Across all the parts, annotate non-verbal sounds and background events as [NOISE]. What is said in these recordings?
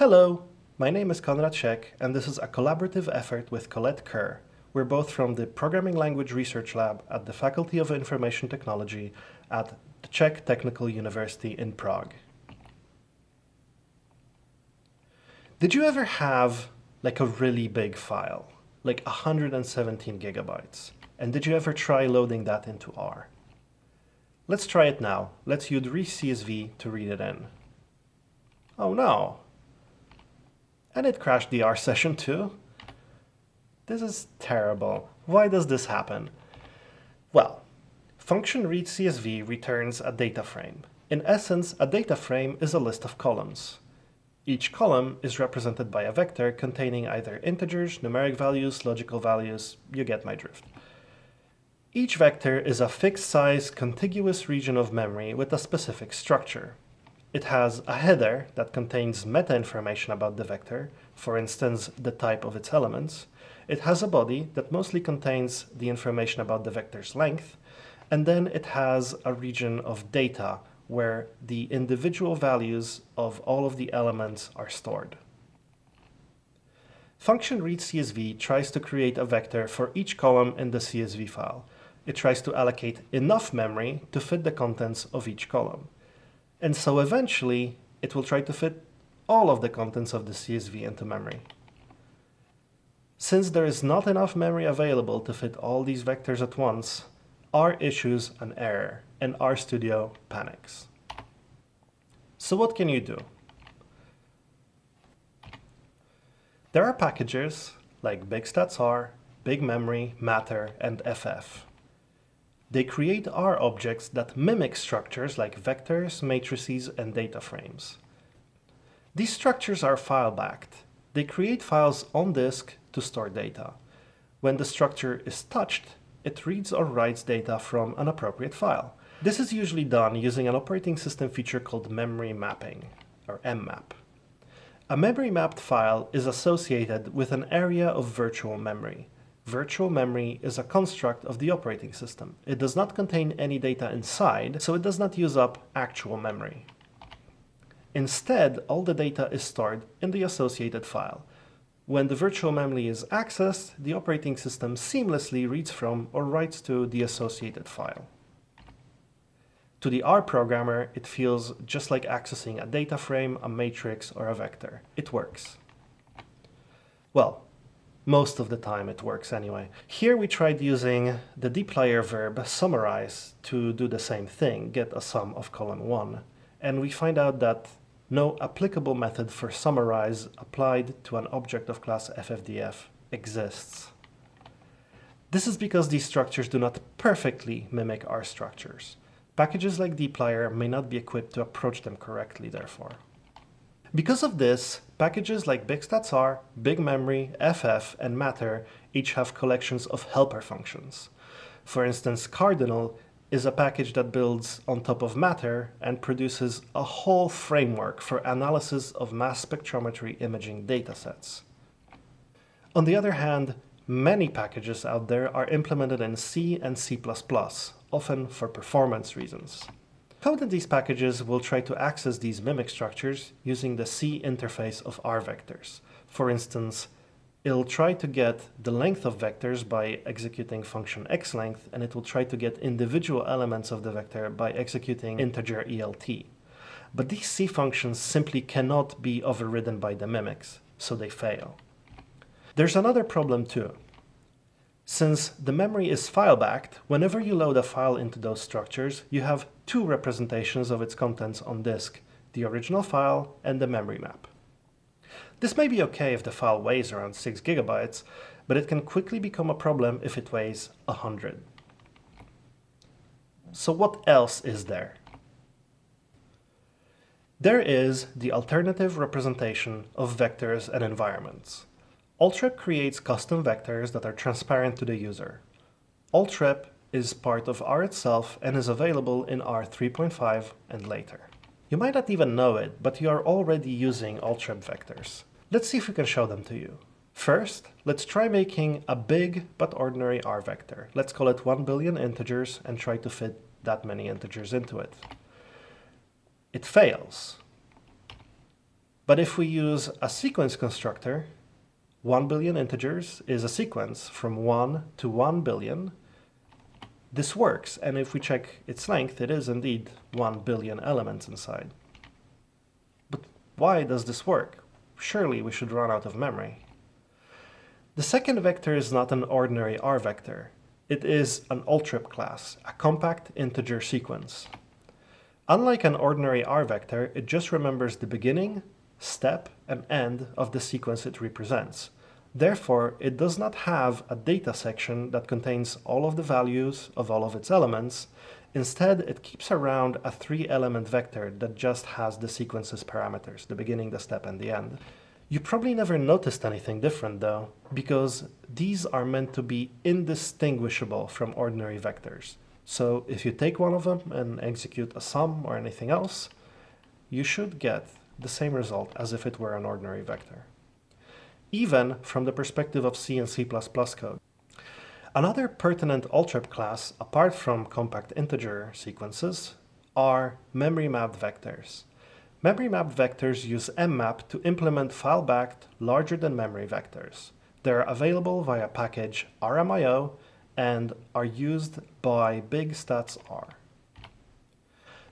Hello, my name is Konrad Siek, and this is a collaborative effort with Colette Kerr. We're both from the Programming Language Research Lab at the Faculty of Information Technology at the Czech Technical University in Prague. Did you ever have like a really big file, like 117 gigabytes? And did you ever try loading that into R? Let's try it now. Let's use readcsv to read it in. Oh no. And it crashed the R session too. This is terrible. Why does this happen? Well, function readcsv returns a data frame. In essence, a data frame is a list of columns. Each column is represented by a vector containing either integers, numeric values, logical values, you get my drift. Each vector is a fixed-size, contiguous region of memory with a specific structure. It has a header that contains meta-information about the vector, for instance, the type of its elements. It has a body that mostly contains the information about the vector's length, and then it has a region of data where the individual values of all of the elements are stored. Function readcsv tries to create a vector for each column in the CSV file, it tries to allocate enough memory to fit the contents of each column. And so eventually, it will try to fit all of the contents of the CSV into memory. Since there is not enough memory available to fit all these vectors at once, R issues an error, and RStudio panics. So what can you do? There are packages like BigStatsR, BigMemory, Matter, and FF. They create R objects that mimic structures like vectors, matrices, and data frames. These structures are file-backed. They create files on disk to store data. When the structure is touched, it reads or writes data from an appropriate file. This is usually done using an operating system feature called memory mapping, or mmap. A memory mapped file is associated with an area of virtual memory. Virtual memory is a construct of the operating system. It does not contain any data inside, so it does not use up actual memory. Instead, all the data is stored in the associated file. When the virtual memory is accessed, the operating system seamlessly reads from or writes to the associated file. To the R programmer, it feels just like accessing a data frame, a matrix, or a vector. It works. Well, most of the time it works anyway. Here we tried using the dplyr verb summarize to do the same thing, get a sum of column 1. And we find out that no applicable method for summarize applied to an object of class ffdf exists. This is because these structures do not perfectly mimic R structures. Packages like dplyr may not be equipped to approach them correctly, therefore. Because of this, packages like BigStatsR, BigMemory, FF, and Matter each have collections of helper functions. For instance, Cardinal is a package that builds on top of Matter and produces a whole framework for analysis of mass spectrometry imaging datasets. On the other hand, many packages out there are implemented in C and C++, often for performance reasons. Code in these packages will try to access these mimic structures using the C interface of R vectors. For instance, it'll try to get the length of vectors by executing function xlength, and it will try to get individual elements of the vector by executing integer ELT. But these C functions simply cannot be overridden by the mimics, so they fail. There's another problem too. Since the memory is file-backed, whenever you load a file into those structures, you have two representations of its contents on disk, the original file and the memory map. This may be okay if the file weighs around 6 gigabytes, but it can quickly become a problem if it weighs 100. So what else is there? There is the alternative representation of vectors and environments. Altrep creates custom vectors that are transparent to the user. Altrep is part of R itself and is available in R 3.5 and later. You might not even know it, but you are already using Altrep vectors. Let's see if we can show them to you. First, let's try making a big but ordinary R vector. Let's call it 1 billion integers and try to fit that many integers into it. It fails, But if we use a sequence constructor, 1 billion integers is a sequence from 1 to 1 billion. This works, and if we check its length, it is indeed 1 billion elements inside. But why does this work? Surely we should run out of memory. The second vector is not an ordinary R vector. It is an ALTREP class, a compact integer sequence. Unlike an ordinary R vector, it just remembers the beginning, step, and end of the sequence it represents. Therefore, it does not have a data section that contains all of the values of all of its elements. Instead, it keeps around a three-element vector that just has the sequence's parameters, the beginning, the step, and the end. You probably never noticed anything different though, because these are meant to be indistinguishable from ordinary vectors. So if you take one of them and execute a sum or anything else, you should get the same result as if it were an ordinary vector. Even from the perspective of C and C++ code. Another pertinent ALTREP class, apart from compact integer sequences, are memory mapped vectors. Memory mapped vectors use mmap to implement file-backed larger-than-memory vectors. They're available via package rmio and are used by BigStatsR.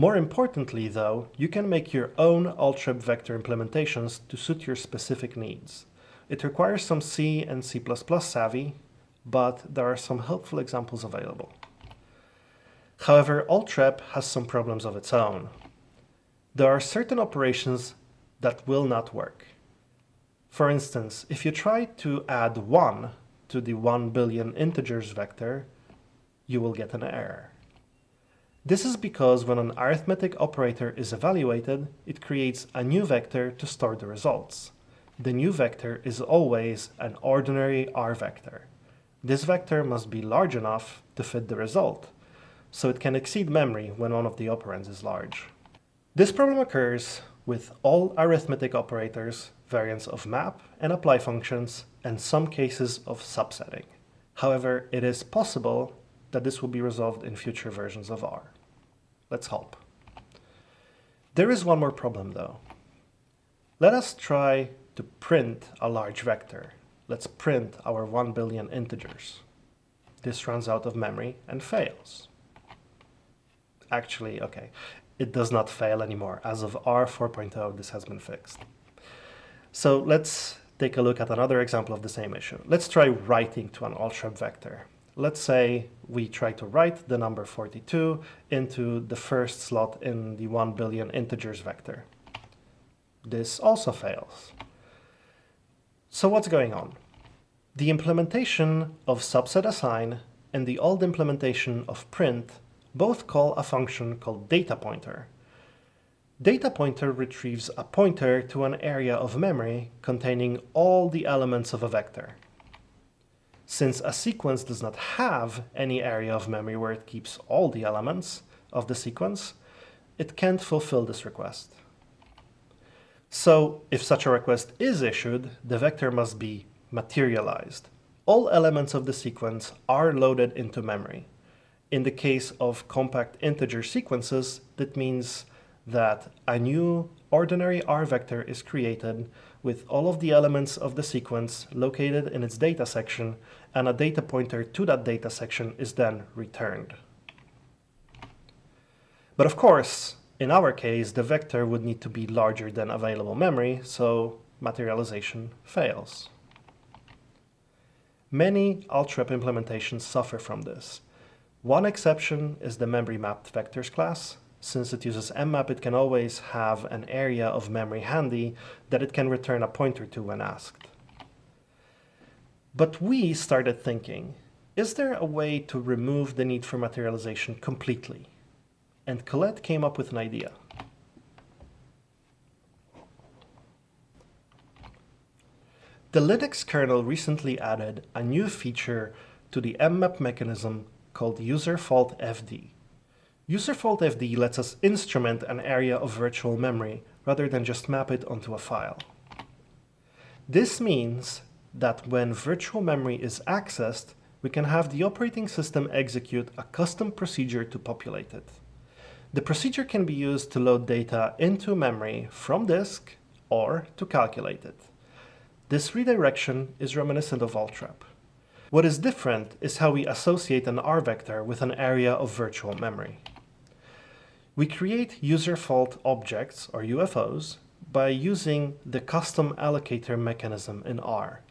More importantly, though, you can make your own ALTREP vector implementations to suit your specific needs. It requires some C and C++ savvy, but there are some helpful examples available. However, ALTREP has some problems of its own. There are certain operations that will not work. For instance, if you try to add 1 to the 1 billion integers vector, you will get an error. This is because when an arithmetic operator is evaluated, it creates a new vector to store the results. The new vector is always an ordinary R vector. This vector must be large enough to fit the result, so it can exceed memory when one of the operands is large. This problem occurs with all arithmetic operators, variants of map and apply functions, and some cases of subsetting. However, it is possible that this will be resolved in future versions of R. Let's hope. There is one more problem though. Let us try to print a large vector. Let's print our 1 billion integers. This runs out of memory and fails. Actually, okay, it does not fail anymore. As of R 4.0, this has been fixed. So let's take a look at another example of the same issue. Let's try writing to an ALTREP vector. Let's say we try to write the number 42 into the first slot in the 1 billion integers vector. This also fails. So what's going on? The implementation of subset assign and the old implementation of print both call a function called data pointer. Data pointer retrieves a pointer to an area of memory containing all the elements of a vector. Since a sequence does not have any area of memory where it keeps all the elements of the sequence, it can't fulfill this request. So if such a request is issued, the vector must be materialized. All elements of the sequence are loaded into memory. In the case of compact integer sequences, that means that a new ordinary R vector is created with all of the elements of the sequence located in its data section and a data pointer to that data section is then returned. But of course, in our case, the vector would need to be larger than available memory, so materialization fails. Many ALTREP implementations suffer from this. One exception is the memory mapped vectors class. Since it uses mmap, it can always have an area of memory handy that it can return a pointer to when asked. But we started thinking, is there a way to remove the need for materialization completely? And Colette came up with an idea. The Linux kernel recently added a new feature to the mmap mechanism called userfaultfd. Userfaultfd lets us instrument an area of virtual memory rather than just map it onto a file. This means that when virtual memory is accessed, we can have the operating system execute a custom procedure to populate it. The procedure can be used to load data into memory from disk or to calculate it. This redirection is reminiscent of ALTREP. What is different is how we associate an R vector with an area of virtual memory. We create user fault objects, or UFOs, by using the custom allocator mechanism in R.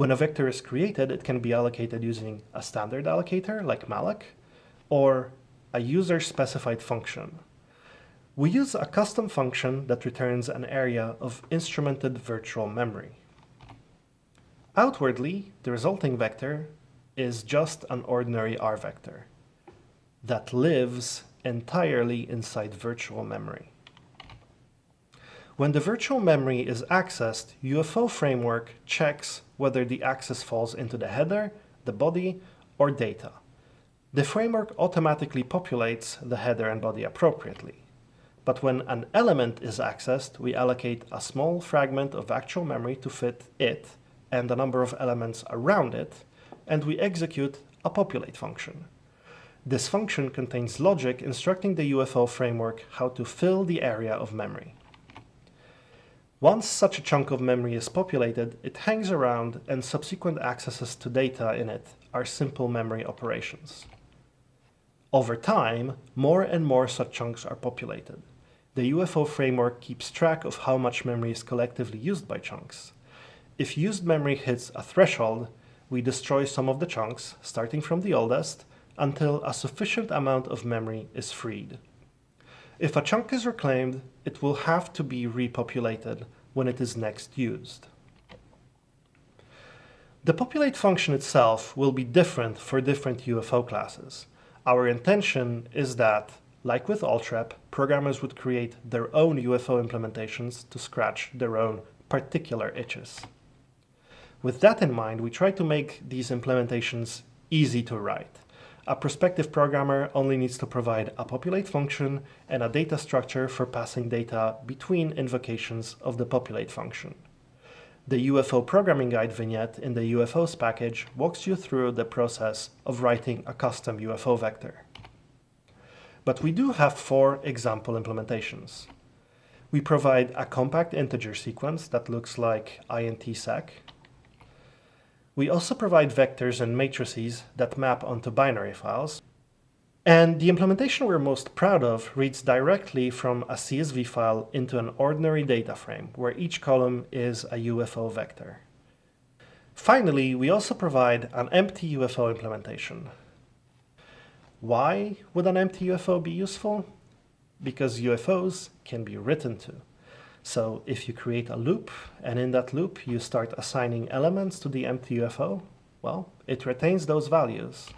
When a vector is created, it can be allocated using a standard allocator like malloc, or a user-specified function. We use a custom function that returns an area of instrumented virtual memory. Outwardly, the resulting vector is just an ordinary R vector that lives entirely inside virtual memory. When the virtual memory is accessed, UFO framework checks whether the access falls into the header, the body, or data. The framework automatically populates the header and body appropriately. But when an element is accessed, we allocate a small fragment of actual memory to fit it and a number of elements around it, and we execute a populate function. This function contains logic instructing the UFO framework how to fill the area of memory. Once such a chunk of memory is populated, it hangs around and subsequent accesses to data in it are simple memory operations. Over time, more and more such chunks are populated. The UFO framework keeps track of how much memory is collectively used by chunks. If used memory hits a threshold, we destroy some of the chunks, starting from the oldest, until a sufficient amount of memory is freed. If a chunk is reclaimed, it will have to be repopulated when it is next used. The populate function itself will be different for different UFO classes. Our intention is that, like with ALTREP, programmers would create their own UFO implementations to scratch their own particular itches. With that in mind, we try to make these implementations easy to write. A prospective programmer only needs to provide a populate function and a data structure for passing data between invocations of the populate function. The UFO programming guide vignette in the UFOs package walks you through the process of writing a custom UFO vector. But we do have four example implementations. We provide a compact integer sequence that looks like intseq, we also provide vectors and matrices that map onto binary files. And the implementation we're most proud of reads directly from a CSV file into an ordinary data frame, where each column is a UFO vector. Finally, we also provide an empty UFO implementation. Why would an empty UFO be useful? Because UFOs can be written to. So if you create a loop, and in that loop you start assigning elements to the empty UFO, well, it retains those values.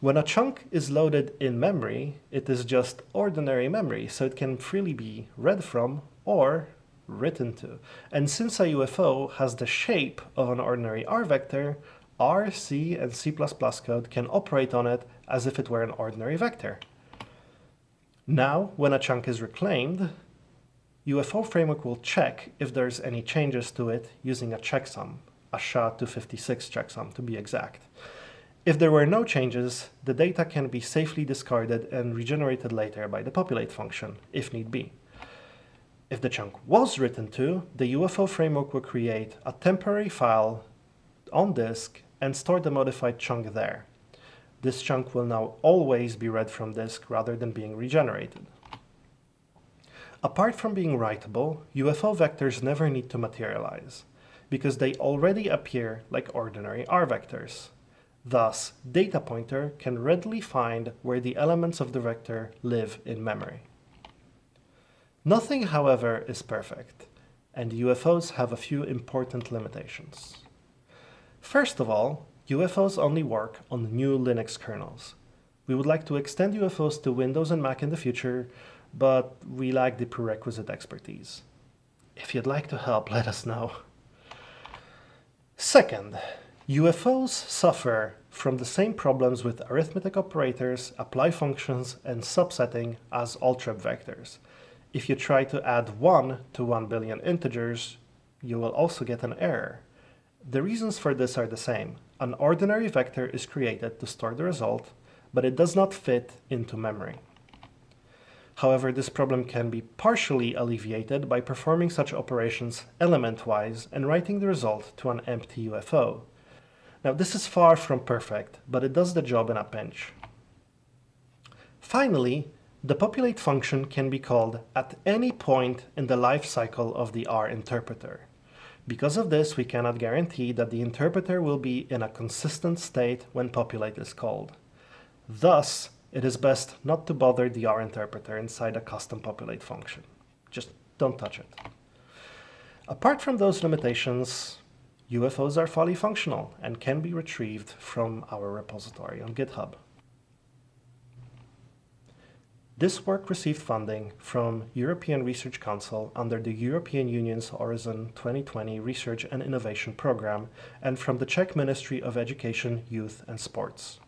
When a chunk is loaded in memory, it is just ordinary memory, so it can freely be read from or written to. And since a UFO has the shape of an ordinary R vector, R, C, and C++ code can operate on it as if it were an ordinary vector. Now, when a chunk is reclaimed, UFO framework will check if there's any changes to it using a checksum, a SHA-256 checksum to be exact. If there were no changes, the data can be safely discarded and regenerated later by the populate function, if need be. If the chunk was written to, the UFO framework will create a temporary file on disk and store the modified chunk there. This chunk will now always be read from disk rather than being regenerated. Apart from being writable, UFO vectors never need to materialize, because they already appear like ordinary R vectors. Thus, data pointer can readily find where the elements of the vector live in memory. Nothing, however, is perfect, and UFOs have a few important limitations. First of all, UFOs only work on new Linux kernels. We would like to extend UFOs to Windows and Mac in the future, but we lack the prerequisite expertise. If you'd like to help, [LAUGHS] let us know. Second, UFOs suffer from the same problems with arithmetic operators, apply functions, and subsetting as ALTREP vectors. If you try to add 1 to 1 billion integers, you will also get an error. The reasons for this are the same. An ordinary vector is created to store the result, but it does not fit into memory. However, this problem can be partially alleviated by performing such operations element-wise and writing the result to an empty UFO. Now this is far from perfect, but it does the job in a pinch. Finally, the populate function can be called at any point in the life cycle of the R interpreter. Because of this, we cannot guarantee that the interpreter will be in a consistent state when populate is called. Thus, it is best not to bother the R interpreter inside a custom populate function. Just don't touch it. Apart from those limitations, UFOs are fully functional and can be retrieved from our repository on GitHub. This work received funding from European Research Council under the European Union's Horizon 2020 Research and Innovation Programme and from the Czech Ministry of Education, Youth and Sports.